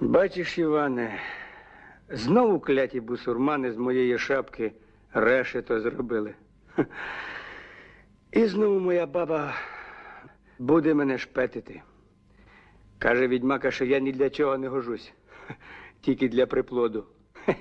Бачиш, Іване, знову кляті бусурмани з моєї шапки решето зробили. І знову моя баба буде мене шпетити. Каже відьмака, що я ні для чого не гожусь, тільки для приплоду. Хе.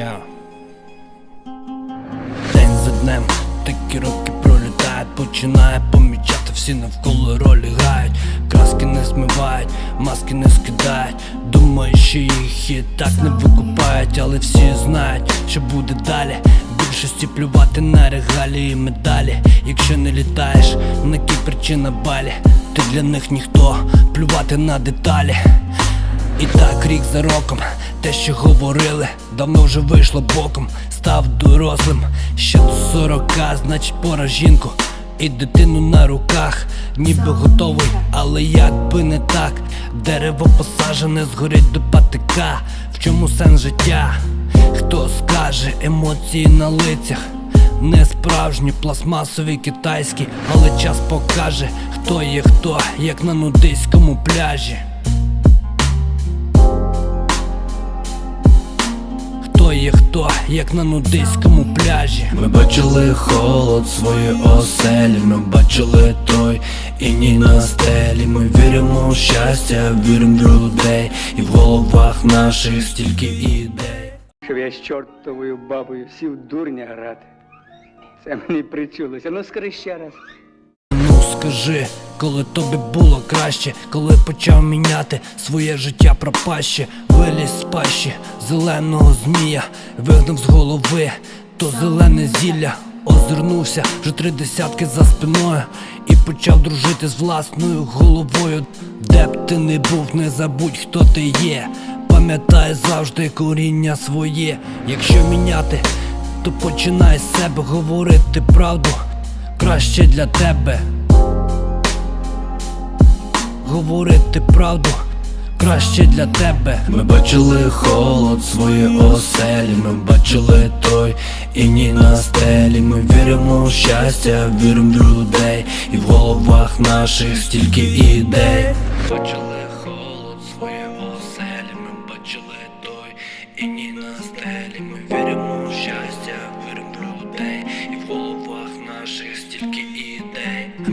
Я. День за днем такі роки пролітають, починає помічати, всі навколо ролі грають, краски не смивають, маски не скидають. Думаю, що їх і так не викупають, але всі знають, що буде далі. Більшості плювати на регалії і медалі. Якщо не літаєш, на які причина балі, ти для них ніхто, плювати на деталі. І так рік за роком, те, що говорили, давно вже вийшло боком, став дорослим, ще до сорока, значить пора жінку і дитину на руках, ніби готовий, але як би не так, дерево посажене згорить до патика. В чому сенс життя? Хто скаже емоції на лицях? Не справжні, пластмасові китайські, але час покаже, хто є хто, як на нудиському пляжі. Хто є хто, як на нудиському пляжі. Ми бачили холод свої оселі, ми бачили той і ні на стелі. Ми віримо в щастя, віримо в людей, і в головах наших стільки ідей. Щоб я з чортовою бабою сів дурня грати. Це мені причулося. Ну скажи ще раз. Ну скажи, коли тобі було краще, коли почав міняти своє життя пропаще, виліз з пащі зеленого змія, вигнав з голови то зелене зілля, озирнувся вже три десятки за спиною і почав дружити з власною головою. Де б ти не був, не забудь, хто ти є. Пам'ятай завжди коріння своє. Якщо міняти, то починай з себе говорити правду краще для тебе. Говорити правду краще для тебе. Ми бачили холод свої оселі, ми бачили той і ні на стелі. Ми віримо в щастя, віримо в людей, і в головах наших стільки ідей. Бачили холод свої оселі, ми бачили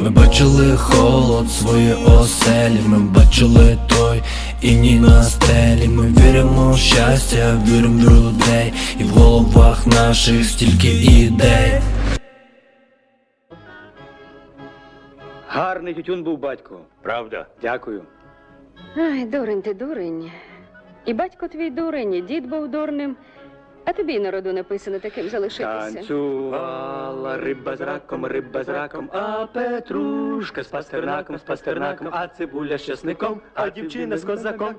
Ми бачили холод свої оселі, ми бачили той і ні на стелі. Ми віримо в щастя, віримо в людей, і в головах наших стільки ідей. Гарний тютюн був батько. Правда? Дякую. Ай, дурень ти дурень. І батько твій дурень, і дід був дурним. А тобі й народу написано таким залишитися. Танцювала риба з раком, риба з раком, а Петрушка з пастернаком, з пастернаком, а цибуля з часником, а дівчина з козаком